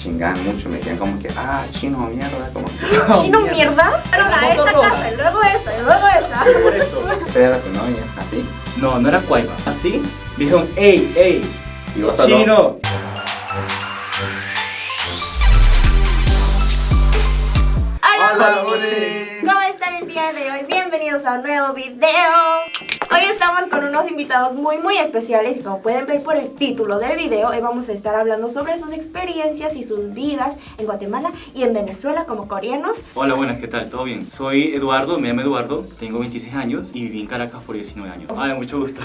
chingaban mucho, me decían como que, ah, chino, mierda, como que... ¿Chino mierda? Pero La a esta casa, y luego esta, y luego esta. Por eso. Esa era tu novia, así. No, no era Cuaima. Así, dijeron, ey, ey, Y vos chino. Hola, Hola. ¿Cómo están el día de hoy? Bienvenidos a un nuevo video. Hoy estamos con unos invitados muy muy especiales y como pueden ver por el título del video, hoy vamos a estar hablando sobre sus experiencias y sus vidas en Guatemala y en Venezuela como coreanos. Hola, buenas, ¿qué tal? ¿Todo bien? Soy Eduardo, me llamo Eduardo, tengo 26 años y viví en Caracas por 19 años. Ay, mucho gusto.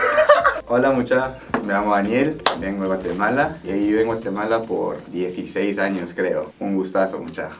Hola mucha, me llamo Daniel, vengo de Guatemala y vivo en Guatemala por 16 años creo. Un gustazo mucha.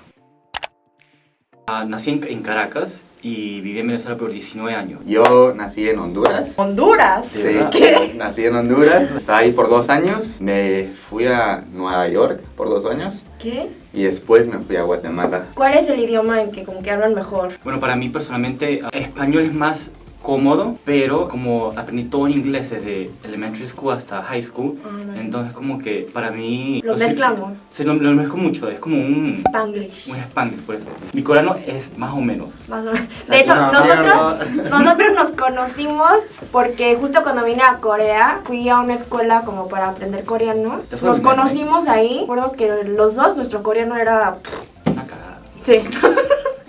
Ah, nací en, en Caracas y viví en Venezuela por 19 años. Yo nací en Honduras. Honduras. ¿De Sí? ¿Qué? nací en Honduras, estaba ahí por dos años, me fui a Nueva York por dos años ¿Qué? y después me fui a Guatemala. ¿Cuál es el idioma en que como que hablan mejor? Bueno, para mí personalmente, ah, español es más cómodo, pero como aprendí todo en inglés desde elementary school hasta high school, Ah, entonces como que para mí... Lo mezclamos. Se lo, lo mezclo mucho, es como un... Spanglish. Un spanglish, por eso. Mi coreano es más o menos. Más o menos. De hecho, No, nosotros, nosotros nos conocimos porque justo cuando vine a Corea fui a una escuela como para aprender coreano. ¿Te fue Nos conocimos ahí. Recuerdo que los dos, nuestro coreano era... Una cagada. Sí.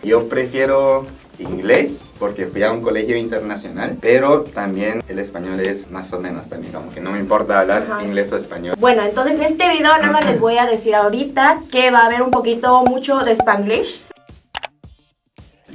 Yo prefiero inglés porque fui a un colegio internacional, pero también el español es más o menos también, como que no me importa hablar Ajá. inglés o español. Bueno, entonces este video nada más les voy a decir ahorita que va a haber un poquito mucho de Spanglish.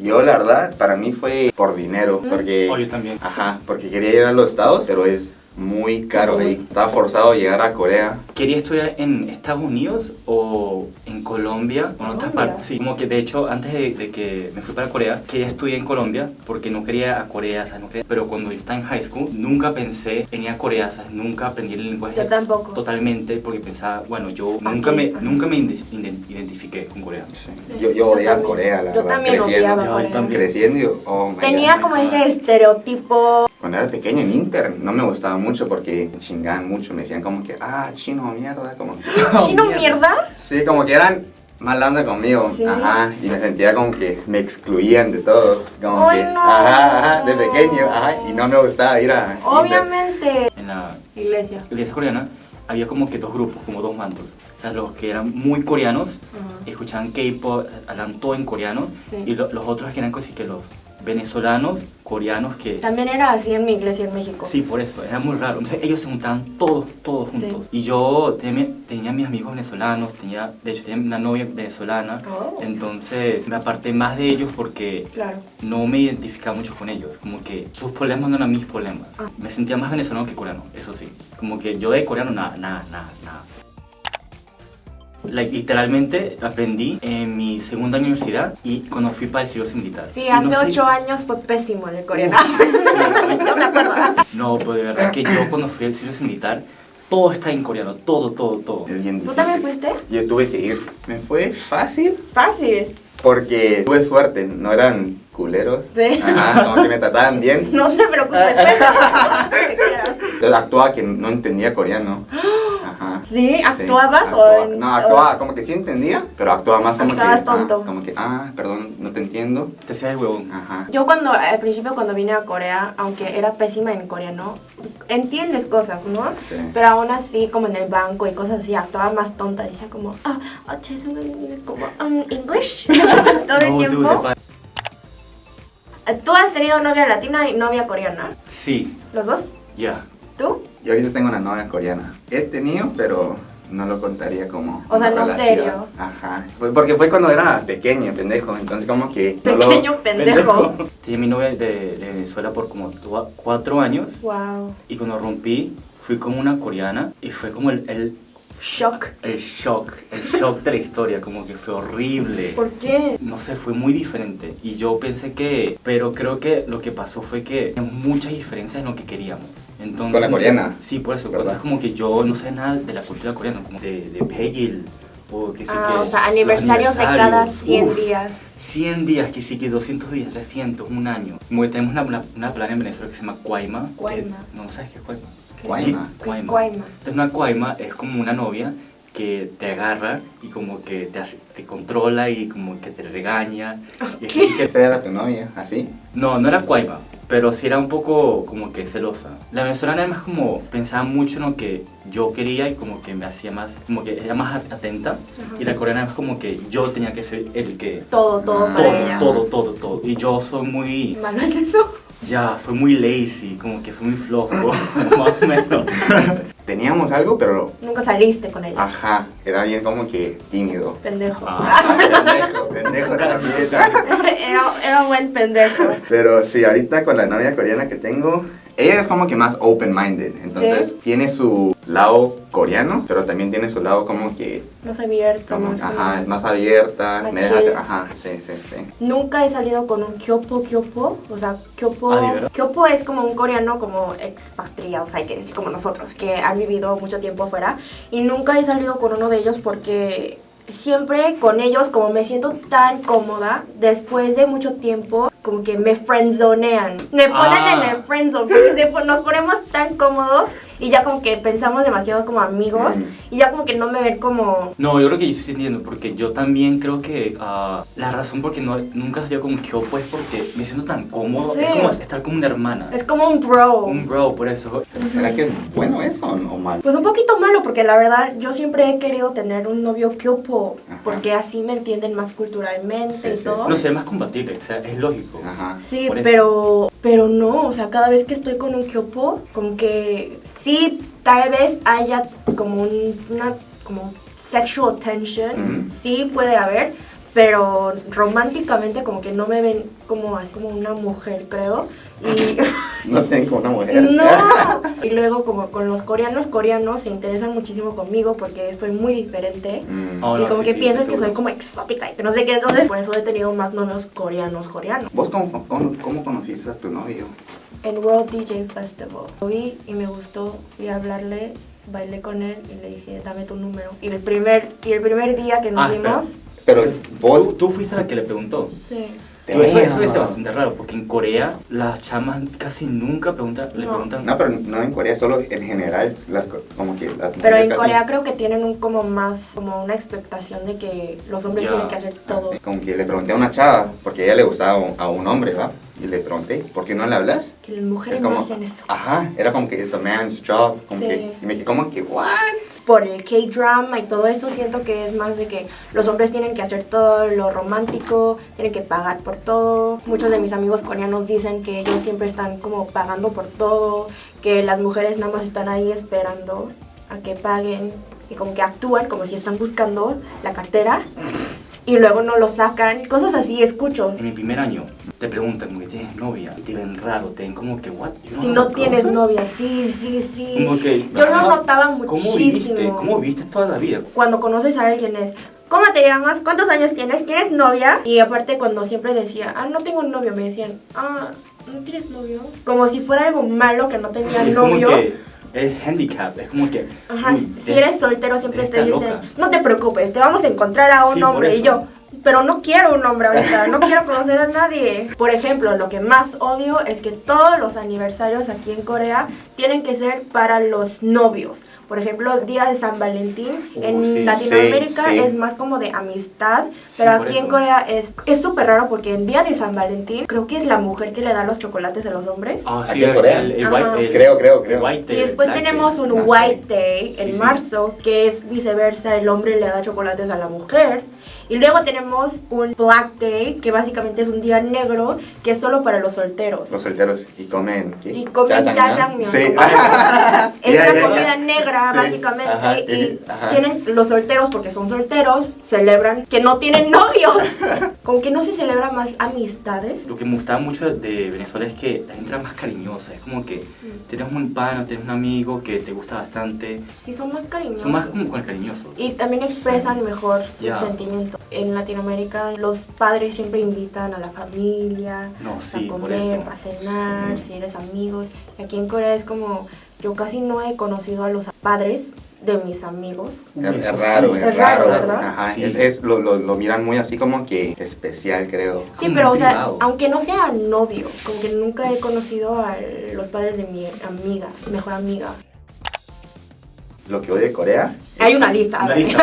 Yo la verdad, para mí fue por dinero, porque... Oh, yo también. Ajá, porque quería ir a los Estados, pero es muy caro ahí. Estaba forzado a llegar a Corea. Quería estudiar en Estados Unidos o en Colombia o en otras partes. Sí, como que de hecho antes de, de que me fui para Corea, quería estudiar en Colombia porque no quería a Corea, ¿sabes? No quería- Pero cuando yo estaba en high school, nunca pensé en ir a Corea, ¿sabes? Nunca aprendí el lenguaje Yo tampoco. totalmente porque pensaba, bueno, yo Aquí, nunca me, nunca me identifiqué con Corea. Sí, yo yo yo odiaba. Corea, la Yo verdad. también creciendo. odiaba Yo Corea. también. Creciendo, oh Tenía God. como ese estereotipo... Cuando era pequeño en Inter, no me gustaba mucho porque chingaban mucho. Me decían como que, ah, chino, mierda, como que... ¿Chino mierda? Sí, como que eran mala onda conmigo. Sí. Ajá. Y me sentía como que me excluían de todo. Como que, no. ajá, ajá, de pequeño, ajá. Y no me gustaba ir a. Obviamente. En la Iglesia. iglesia coreana había como que dos grupos, como dos mandos. O sea, los que eran muy coreanos, escuchaban K-pop, hablan todo en coreano, Sí. y lo- los otros que eran casi que los venezolanos, coreanos que... También era así en mi iglesia en México. Sí, por eso, era muy raro. Entonces ellos se juntaban todos, todos juntos. Y yo tenía, tenía mis amigos venezolanos, tenía, de hecho tenía una novia venezolana, Oh. entonces me aparté más de ellos porque Claro. no me identificaba mucho con ellos, como que sus problemas no eran mis problemas. Ah. Me sentía más venezolano que coreano, eso sí. Como que yo de coreano nada, nada, nada, nada. Like, literalmente aprendí en mi segunda universidad y cuando fui para el servicio militar. Sí, Y hace no sé- ocho años fue pésimo el coreano. Yo me acuerdo. No, pero de verdad que yo cuando fui al servicio militar, todo está en coreano, todo, todo, todo. Es bien ¿Tú también fuiste? Yo tuve que ir. Me fue fácil Fácil. porque tuve suerte. No eran culeros. Sí. Ajá, como que me trataban bien. No te preocupes. Yo actuaba que no entendía coreano. Ajá. ¿Sí? ¿Actuabas o actuaba. en- No, actuaba como que sí entendía, pero actuaba más como Actuabas que... tonto. ah, como que, ah, perdón, no te entiendo. Te hacía el huevón. Ajá. Yo cuando, al principio cuando vine a Corea, aunque era pésima en coreano, entiendes cosas, ¿no? Sí. Pero aún así, como en el banco y cosas así, actuaba más tonta. Decía como, ah, che, es un- como, um, English. Todo el tiempo. ¿Tú has tenido novia latina y novia coreana? Sí, ¿Los dos? ya. ¿Tú? Yo ahorita tengo una novia coreana. He tenido, pero no lo contaría como. O sea, no relación. serio. Ajá. Porque fue cuando era pequeño, pendejo. Entonces, como que. no lo- Pequeño pendejo. Tenía mi novia de, de Venezuela por como cuatro años Wow. y cuando rompí fui con una coreana y fue como el, el, Shock. el shock, el shock de la historia, como que fue horrible. ¿Por qué? No sé, fue muy diferente y yo pensé que, pero creo que lo que pasó fue que teníamos muchas diferencias en lo que queríamos. Entonces, ¿Con la coreana? Sí, por eso, ¿Verdad? entonces como que yo no sé nada de la cultura coreana, como de, de Pegil, o que sí Ah, que... o sea, aniversarios de cada aniversarios, 100 uf, días. 100 días, que sí, que 200 días, 300, un año. Como que tenemos una, una, una plana en Venezuela que se llama Cuaima. que- Cuaima. no sabes qué es Cuaima. Cuaima. ¿Qué es Cuaima? Entonces una Cuaima es como una novia que te agarra y como que te, hace, te controla y como que te regaña. Y así que- Esa era tu novia, así. no, no era cuaiba, pero sí era un poco como que celosa. La venezolana además como pensaba mucho en lo que yo quería y como que me hacía más, como que era más at- atenta. Y la coreana es como que yo tenía que ser el que... Todo, todo Ah. para Todo, ella. todo, todo, todo. Y yo soy muy... Malo en eso. Ya, soy muy lazy, como que soy muy flojo, más o menos. Teníamos algo, pero Nunca saliste con ella. ajá, era bien como que tímido. Pendejo. Ah. Pendejo, pendejo también. era, era un buen pendejo. Pero sí, ahorita con la novia coreana que tengo, ella es como que más open-minded. Entonces ¿Sí? tiene su lado coreano, pero también tiene su lado como que, Más abierto, como, más ajá, como- es más abierta. Más me deja hacer, ajá, sí, sí, sí. Nunca he salido con un kyopo kyopo, o sea, kyopo, Ah, kyopo es como un coreano como expatriados, hay que decir, como nosotros, que han vivido mucho tiempo afuera, y nunca he salido con uno de ellos porque siempre con ellos, como me siento tan cómoda, después de mucho tiempo, como que me friendzonean, me ponen Ah. en el friendzone, porque nos ponemos tan cómodos y ya como que pensamos demasiado como amigos, Mm. y ya como que no me ven como... No, yo creo que yo sí entiendo, porque yo también creo que ah, la razón por que no, nunca salió con Kyopo es porque me siento tan cómodo, Sí. es como estar como una hermana. Es como un bro. Un bro, por eso. ¿Será que es bueno eso o no- o mal? Pues un poquito malo, porque la verdad yo siempre he querido tener un novio kyopo, Ajá. porque así me entienden más culturalmente Sí, y sí, todo. No sé, es más compatible, o sea, es lógico. Ajá. Sí, Por eso. pero, pero no, o sea, cada vez que estoy con un kyopo, como que sí, tal vez haya como un- una como sexual tension, Ujú. sí puede haber, pero románticamente como que no me ven como así como una mujer, creo. Y No sé, como una mujer. No. Y luego como con los coreanos, coreanos se interesan muchísimo conmigo porque soy muy diferente. Mm. Oh, y no, como sí, que sí, piensan que soy como exótica y que no sé qué, entonces por eso he tenido más novios coreanos, coreanos. ¿Vos cómo, cómo, cómo conociste a tu novio? En World DJ Festival. Lo vi y me gustó, fui a hablarle, bailé con él y le dije, dame tu número. Y el primer, y el primer día que nos Ah, vimos, Pero ¿Tú, vos... tú fuiste la que le preguntó. sí. Eso, eso es bastante raro, porque en Corea las chamas casi nunca preguntan, le No. preguntan. No, pero no en Corea, solo en general, las, co- como que las Pero en casi- Corea creo que tienen un como más, como una expectación de que los hombres Ya. tienen que hacer todo. Como que le pregunté a una chava, porque a ella le gustaba a un, a un hombre, ¿va? Y le pregunté, ¿por qué no le hablas? Que las mujeres Es como, no hacen eso. ajá, era como que it's a man's job, como Sí. que, y me quedé como que, what? por el K-drama y todo eso, siento que es más de que los hombres tienen que hacer todo lo romántico, tienen que pagar por todo. Muchos de mis amigos coreanos dicen que ellos siempre están como pagando por todo, que las mujeres nada más están ahí esperando a que paguen y como que actúan como si están buscando la cartera y luego no lo sacan. Cosas así escucho. En mi primer año te preguntan como que tienes novia te ven raro, te ven como que, what? Don't Si no tienes novia, sí, sí, sí. Como que, Yo lo notaba ¿Cómo viviste? muchísimo. ¿Cómo viviste toda la vida? cuando conoces a alguien es, ¿cómo te llamas? ¿Cuántos años tienes? ¿Tienes novia? Y aparte cuando siempre decía, ah, no tengo novio, me decían, ah, ¿no tienes novio? Como si fuera algo malo que no tenía es novio. como que es handicap, es como que... Ajá, uy, si es- eres soltero siempre te dicen, loca. no te preocupes, te vamos a encontrar a un Sí, hombre. Y yo, pero no quiero un hombre ahorita, no quiero conocer a nadie. Por ejemplo, lo que más odio es que todos los aniversarios aquí en Corea tienen que ser para los novios. Por ejemplo, Día de San Valentín Uh, en sí, Latinoamérica sí, sí. es más como de amistad, Sí, pero aquí en. Corea es es súper raro porque en Día de San Valentín creo que es la mujer que le da los chocolates a los hombres. Ah, Aquí sí, en Corea. el, el white, el- Creo, creo, creo. el white Y day, después black tenemos un Ah, White sí. Day Sí, en sí. marzo, que es viceversa, el hombre le da chocolates a la mujer. Y luego tenemos un Black Day, que básicamente es un día negro, que es solo para los solteros. Los solteros y comen... ¿qué? Y comen Jajangmyeon. jajangmyeon. Sí. Es una comida negra, Sí, básicamente, ajá, y y- ajá. tienen los solteros, porque son solteros, celebran que no tienen novios. Como que no se celebra más amistades. Lo que me gustaba mucho de Venezuela es que la gente era más cariñosa. Es como que tienes un pan o tienes un amigo que te gusta bastante. Sí, son más cariñosos. Son más como con cariñosos. Y también expresan mejor sus sentimientos. En Latinoamérica los padres siempre invitan a la familia No, sí, a comer, a cenar, si eres amigos. Aquí en Corea es como, yo casi no he conocido a los padres de mis amigos. Es, raro, es, Es raro, raro, ¿verdad? Ajá, Sí. es, es- lo, lo, lo miran muy así como que especial, creo. Sí, Como pero o sea, aunque no sea novio, como que nunca he conocido a los padres de mi amiga, mejor amiga. Lo que odio de Corea Hay una lista. a Una lista.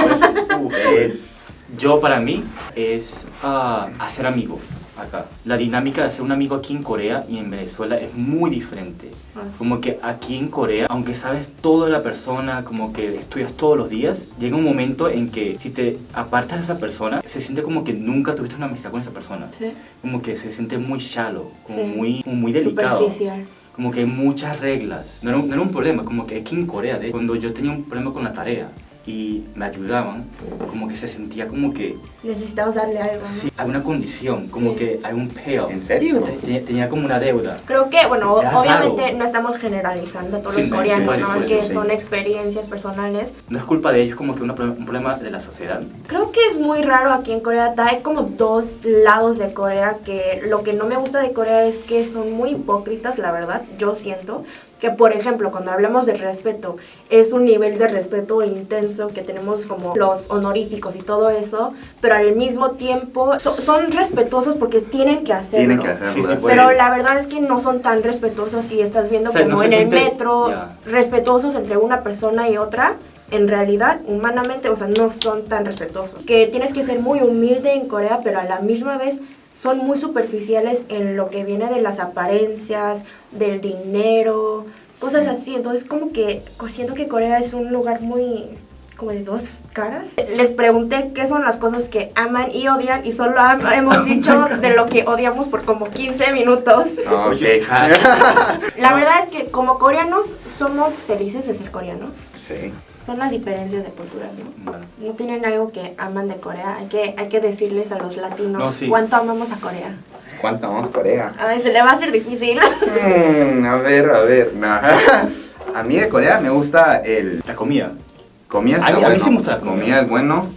Uf, Es... Yo para mí es ah, hacer amigos acá. La dinámica de hacer un amigo aquí en Corea y en Venezuela es muy diferente. Ah, sí. Como que aquí en Corea, aunque sabes todo de la persona, como que estudias todos los días, llega un momento en que si te apartas de esa persona, se siente como que nunca tuviste una amistad con esa persona. Sí. Como que se siente muy shallow, como, Sí. muy, como muy delicado. Superficial. Como que hay muchas reglas. No era, un, no era un problema, como que aquí en Corea, de, cuando yo tenía un problema con la tarea y me ayudaban, como que se sentía como que Necesitamos darle algo. ¿no? sí, hay una condición, como Sí. que hay un payoff. ¿En serio? Te- Tenía, tenía como una deuda. Creo que, bueno, Era obviamente raro. no estamos generalizando a todos Sí, los sí, coreanos, sí, nada más que sí. son experiencias personales. No es culpa de ellos, como que una un problema de la sociedad. Creo que es muy raro aquí en Corea. Hay como dos lados de Corea que lo que no me gusta de Corea es que son muy hipócritas, la verdad. Yo siento que, por ejemplo, cuando hablamos de respeto, es un nivel de respeto intenso que tenemos como los honoríficos y todo eso, pero al mismo tiempo so- son respetuosos porque tienen que hacerlo. Tienen que hacerlo. Sí, sí. Pero la verdad es que no son tan respetuosos si estás viendo O sea, como no en el siente- metro, respetuosos entre una persona y otra. En realidad, humanamente, o sea, no son tan respetuosos. Que tienes que ser muy humilde en Corea, pero a la misma vez son muy superficiales en lo que viene de las apariencias, del dinero, cosas Sí. así. Entonces, como que siento que Corea es un lugar muy como de dos caras. Les pregunté qué son las cosas que aman y odian y solo am- hemos dicho de lo que odiamos por como 15 minutos. Ah, Oye, ok. La verdad es que como coreanos somos felices de ser coreanos. Sí. Son las diferencias de culturas, ¿no? Bueno, No tienen algo que aman de Corea. Hay que, hay que decirles a los latinos No, sí. cuánto amamos a Corea. ¿Cuánto Corea? A ver, se le va a hacer difícil. Mm, a ver, a ver. no. A mí de Corea me gusta el... la comida. Comida está A mí- a bueno. mí sí me gusta la comida. comida. es bueno.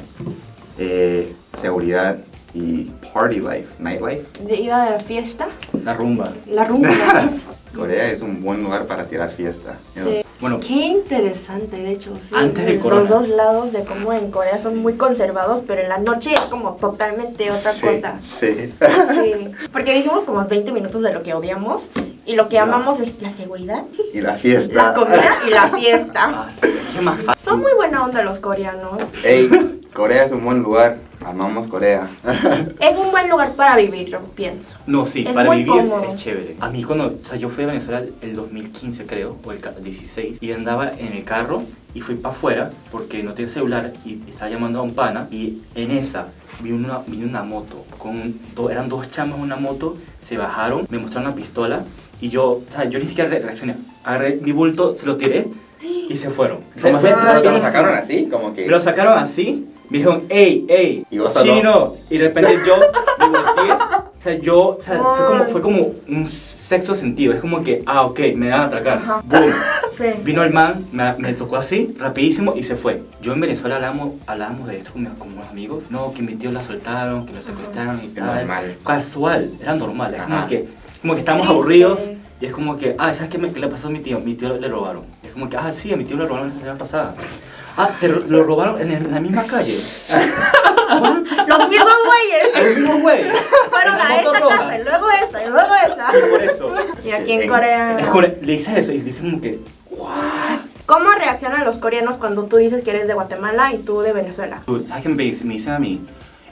eh, seguridad y party life, nightlife. De ida de la fiesta, La rumba. la rumba. Corea es un buen lugar para tirar fiesta. Sí. Bueno, Qué interesante, de hecho. Sí, Antes de los corona. dos lados de cómo en Corea son muy conservados, pero en la noche es como totalmente otra Sí, cosa. Sí. Sí. Porque dijimos como 20 minutos de lo que odiamos y lo que Ya. amamos es la seguridad, Y la fiesta. la comida y la fiesta. ah, sí, qué más fácil. Son muy buena onda los coreanos. Ey, Corea es un buen lugar. Amamos Corea. Es un buen lugar para vivir, yo pienso. No, sí, Es para muy vivir cómodo. es chévere. A mí cuando, o sea, yo fui a Venezuela el 2015 creo, o el ca- 16, y andaba en el carro y fui para afuera porque no tenía celular y estaba llamando a un pana y en esa vi una, vino una moto, con do- eran dos chamos en una moto, se bajaron, me mostraron una pistola y yo, o sea, yo ni siquiera re- reaccioné, agarré mi bulto, se lo tiré y se fueron. O sea, ¿Cómo fue así? ¿Solo te lo sacaron así? Como que... Me lo sacaron así, me dijeron, ey, ey, Y vos solo- chino. Y de repente yo me volteé. O sea, yo, o sea, fue como, fue como un sexto sentido. Es como que, ah, ok, me van a atracar. Boom. Sí. Vino el man, me, me tocó así, rapidísimo y se fue. Yo en Venezuela hablábamos, hablábamos de esto con, mis- con unos amigos. No, que mi tío la soltaron, que lo secuestraron y tal. normal. Casual, era normal. Es como que, como que estábamos Triste. aburridos y es como que, ah, ¿sabes qué, me- qué le pasó a mi tío? Mi tío le robaron. Es como que, ah, sí, a mi tío le robaron la semana pasada. Ah, te lo robaron en, la misma calle. Los mismos güeyes El mismo güey. fueron a esta casa y luego esta y luego esta. Por eso. Y aquí en. Corea. Le dices eso y dicen como que, ¿Cómo reaccionan los coreanos cuando tú dices que eres de Guatemala y tú de Venezuela? "Dude, ¿sabes qué me dicen? Me dicen a mí,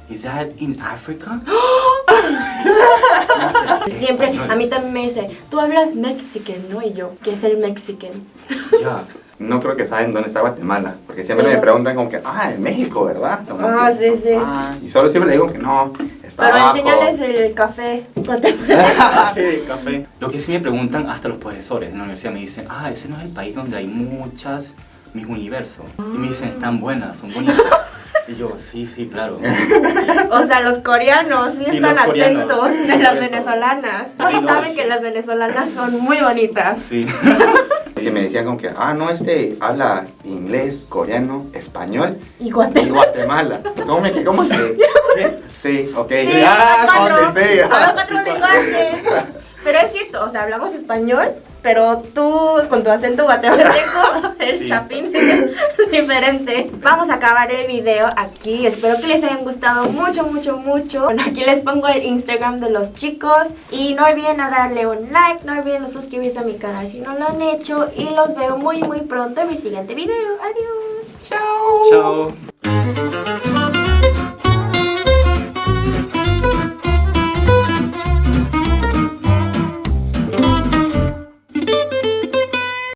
¿is that in Africa? Siempre, a mí también me dice, tú hablas mexican, ¿no? Y yo, ¿qué es el mexican? Ya. No creo que saben dónde está Guatemala. Porque siempre me Pero- preguntan como que, ah, en México, ¿verdad? Como Ah, que, sí, sí. "Ah", y solo siempre le digo que no, está Pero abajo. enséñales el café sí, café. Lo que sí me preguntan hasta los profesores en la universidad me dicen, ah, ese no es el país donde hay muchas mis universos. Y me dicen, están buenas, son bonitas. Y yo, sí, sí, claro. O sea, los coreanos sí, Sí, están los coreanos. atentos de las eso. venezolanas. Sí, Sí no, saben sí. que las venezolanas son muy bonitas. Sí. Que me decían como que, ah, no, este habla inglés, coreano, español Y y Guatemala. Guatemala. ¿Cómo me que? ¿Cómo que? Sí, ok. Sí, ah, cuatro, que sí. cuatro lenguajes. Pero es cierto, o sea, hablamos español, pero tú con tu acento guatemalteco, el Sí. chapín diferente. Vamos a acabar el video aquí. Espero que les hayan gustado mucho, mucho, mucho. Bueno, aquí les pongo el Instagram de los chicos. Y no olviden a darle un like, no olviden suscribirse a mi canal si no lo han hecho. Y los veo muy, muy pronto en mi siguiente video. Adiós. Chao. Chao.